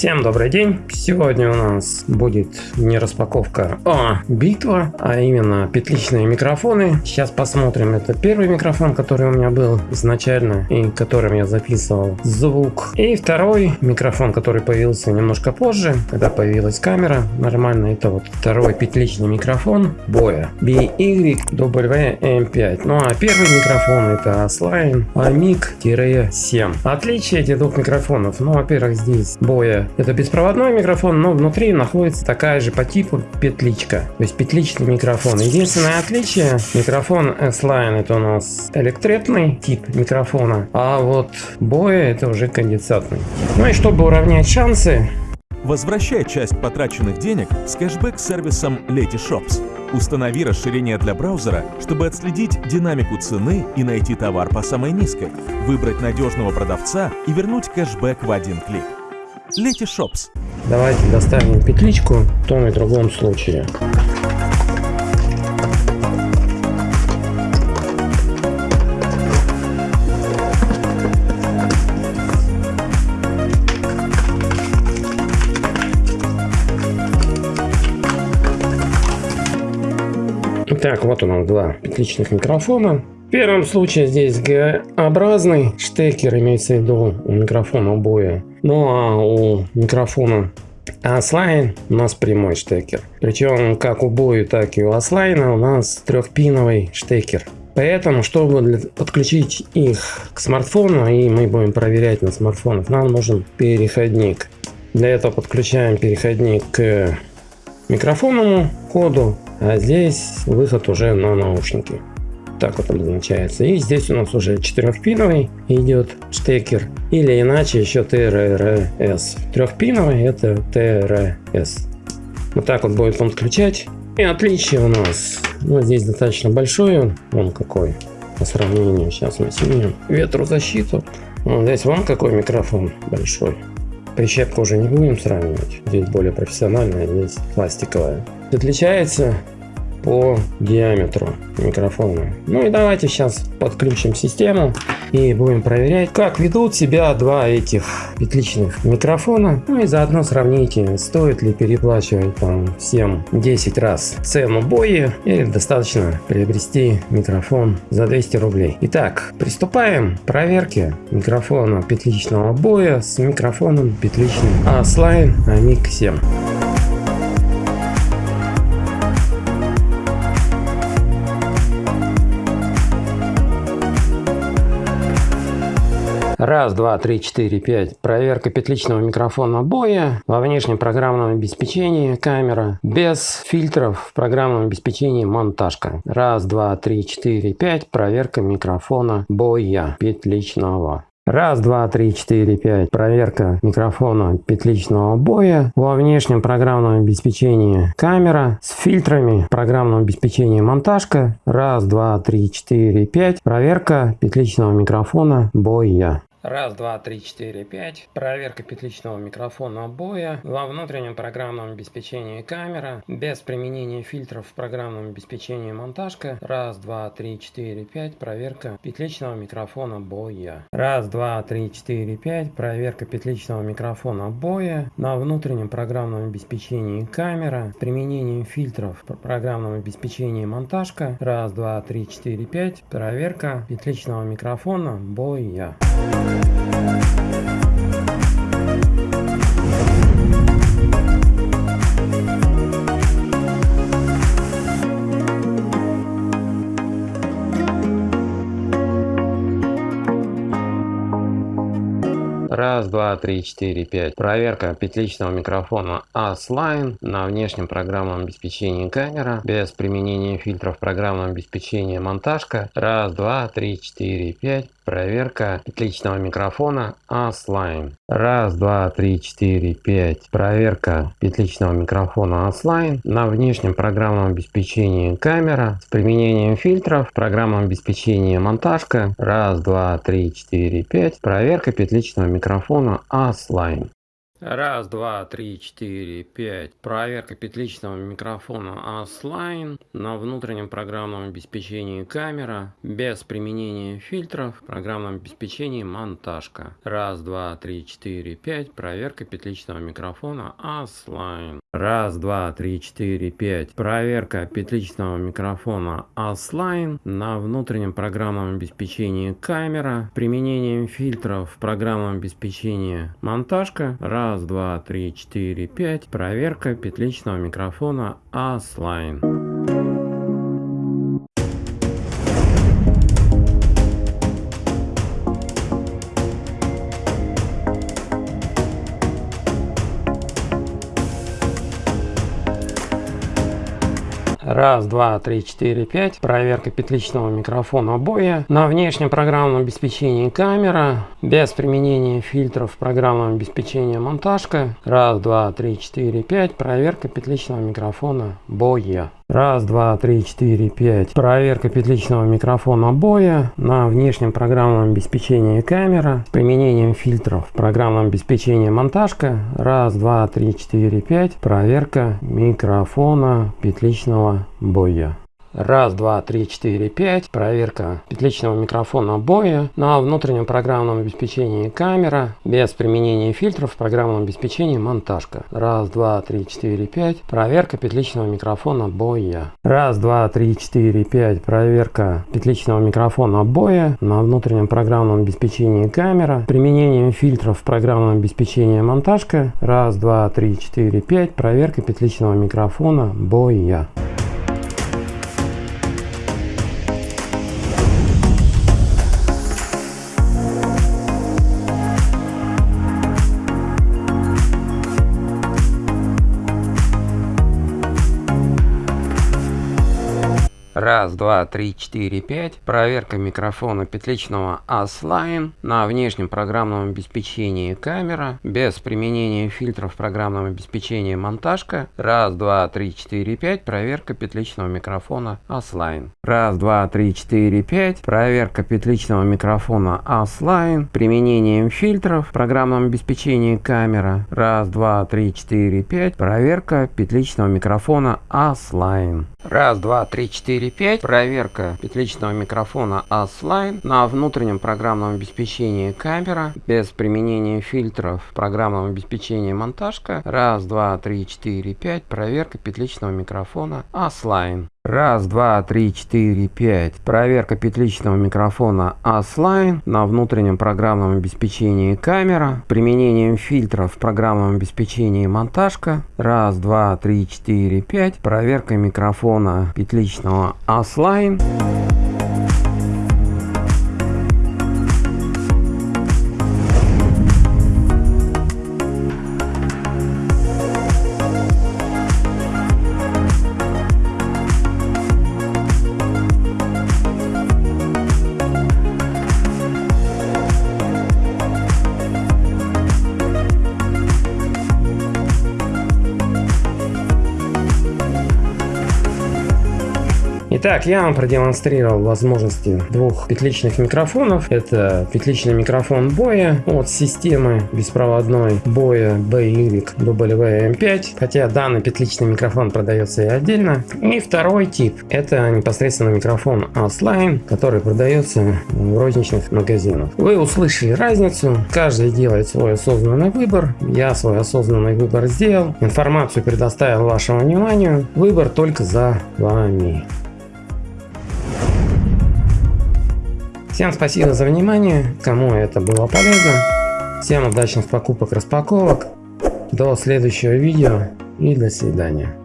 Всем добрый день! Сегодня у нас будет не распаковка, а битва, а именно петличные микрофоны. Сейчас посмотрим. Это первый микрофон, который у меня был изначально и которым я записывал звук. И второй микрофон, который появился немножко позже, когда появилась камера. Нормально, это вот второй петличный микрофон Боя BYWM5. Ну а первый микрофон это Asline AMIC-7. Отличие этих двух микрофонов. Ну, во-первых, здесь Боя это беспроводной микрофон, но внутри находится такая же по типу петличка. То есть петличный микрофон. Единственное отличие, микрофон S-Line это у нас электретный тип микрофона, а вот Боя это уже конденсатный. Ну и чтобы уравнять шансы, Возвращай часть потраченных денег с кэшбэк-сервисом Letyshops. Установи расширение для браузера, чтобы отследить динамику цены и найти товар по самой низкой, выбрать надежного продавца и вернуть кэшбэк в один клик. Шопс. Давайте достанем петличку в том и другом случае. Итак, вот у нас два петличных микрофона. В первом случае здесь Г-образный штекер, имеется в виду у микрофона боя. Ну а у микрофона Аслайн у нас прямой штекер. Причем как у боя, так и у Аслайна у нас трехпиновый штекер. Поэтому, чтобы подключить их к смартфону, и мы будем проверять на смартфонах, нам нужен переходник. Для этого подключаем переходник к микрофонному коду, а здесь выход уже на наушники так вот обозначается. И здесь у нас уже четырехпиновый идет штекер. Или иначе еще TRRS. Трехпиновый это TRS. Вот так вот будет он включать. И отличие у нас. Ну, здесь достаточно большой он. какой. По сравнению. Сейчас мы снимем ветрозащиту. Вот здесь вон какой микрофон большой. Прищепку уже не будем сравнивать. Здесь более профессиональная, здесь пластиковая. Отличается по диаметру микрофона. Ну и давайте сейчас подключим систему и будем проверять, как ведут себя два этих петличных микрофона. Ну и заодно сравните, стоит ли переплачивать там всем 10 раз цену боя или достаточно приобрести микрофон за 200 рублей. Итак, приступаем к проверке микрофона петличного боя с микрофоном петличным A-Line AMIC 7. Раз, два, три, четыре, пять. Проверка петличного микрофона боя во внешнем программном обеспечении камера. Без фильтров в программном обеспечении монтажка. Раз, два, три, четыре, пять. Проверка микрофона боя петличного. Раз, два, три, четыре, пять. Проверка микрофона петличного боя. Во внешнем программном обеспечении камера с фильтрами программного обеспечения монтажка. Раз, два, три, четыре, пять. Проверка петличного микрофона боя. Раз, два, три, четыре, пять. Проверка петличного микрофона боя. Во внутреннем программном обеспечении камера. Без применения фильтров в программном обеспечении монтажка. Раз, два, три, четыре, пять. Проверка петличного микрофона боя. Раз, два, три, четыре, пять. Проверка петличного микрофона боя. На внутреннем программном обеспечении камера. С применением фильтров в программном обеспечении монтажка. Раз, два, три, четыре, пять. Проверка петличного микрофона боя. Раз, два, три, четыре, пять. Проверка петличного микрофона ASLine на внешнем программном обеспечении камера без применения фильтров программного обеспечения монтажка. Раз, два, три, четыре, пять. Проверка петличного микрофона ASLine. Раз, два, три, четыре, пять. Проверка петличного микрофона ASLine на внешнем программном обеспечении камера с применением фильтров, программном обеспечении монтажка. Раз, два, три, четыре, пять. Проверка петличного микрофона ASLine. Раз, два, три, четыре, пять. Проверка петличного микрофона ASLine на внутреннем программном обеспечении камера без применения фильтров. Программном обеспечении монтажка. Раз, два, три, четыре, пять. Проверка петличного микрофона ASLine. Раз, два, три, четыре, пять. Проверка петличного микрофона ASLine на внутреннем программном обеспечении камера. Применением фильтров в программном обеспечении монтажка. Раз, два, три, четыре, пять. Проверка петличного микрофона ASLine. Раз, два, три, четыре, пять. Проверка петличного микрофона боя. На внешнем программном обеспечении камера. Без применения фильтров в программном обеспечении монтажка. Раз, два, три, четыре, пять. Проверка петличного микрофона боя. Раз, два, три, четыре, пять. Проверка петличного микрофона боя на внешнем программном обеспечении камера с применением фильтров в программном обеспечении монтажка. Раз, два, три, четыре, пять. Проверка микрофона петличного боя. Раз, два, три, четыре, пять. Проверка петличного микрофона боя на внутреннем программном обеспечении камера без применения фильтров в программном обеспечении монтажка. Раз, два, три, четыре, пять. Проверка петличного микрофона боя. Раз, два, три, четыре, пять. Проверка петличного микрофона боя на внутреннем программном обеспечении камера. Применением фильтров в программном обеспечении монтажка. Раз, два, три, четыре, пять. Проверка петличного микрофона боя. Раз, два, три, четыре, пять. Проверка микрофона петличного ASLine на внешнем программном обеспечении камера без применения фильтров в программном обеспечении монтажка. Раз, два, три, четыре, пять. Проверка петличного микрофона ASLine. Раз, два, три, четыре, пять. Проверка петличного микрофона ASLine применением фильтров в программном обеспечении камера. Раз, два, три, четыре, пять. Проверка петличного микрофона ASLine. Раз, два, три, четыре, пять. Проверка петличного микрофона ASLine на внутреннем программном обеспечении камера без применения фильтров в программном обеспечении монтажка. Раз, два, три, четыре, пять. Проверка петличного микрофона ASLine. Раз, два, три, четыре, пять. Проверка петличного микрофона ASLine на внутреннем программном обеспечении камера. Применением фильтров в программном обеспечении монтажка. Раз, два, три, четыре, пять. Проверка микрофона петличного ASLine. Итак, я вам продемонстрировал возможности двух петличных микрофонов. Это петличный микрофон боя от системы беспроводной боя BYWM5. Хотя данный петличный микрофон продается и отдельно. И второй тип. Это непосредственно микрофон ASLine, который продается в розничных магазинах. Вы услышали разницу. Каждый делает свой осознанный выбор. Я свой осознанный выбор сделал. Информацию предоставил вашему вниманию. Выбор только за вами. Всем спасибо за внимание, кому это было полезно. Всем удачных покупок распаковок. До следующего видео и до свидания.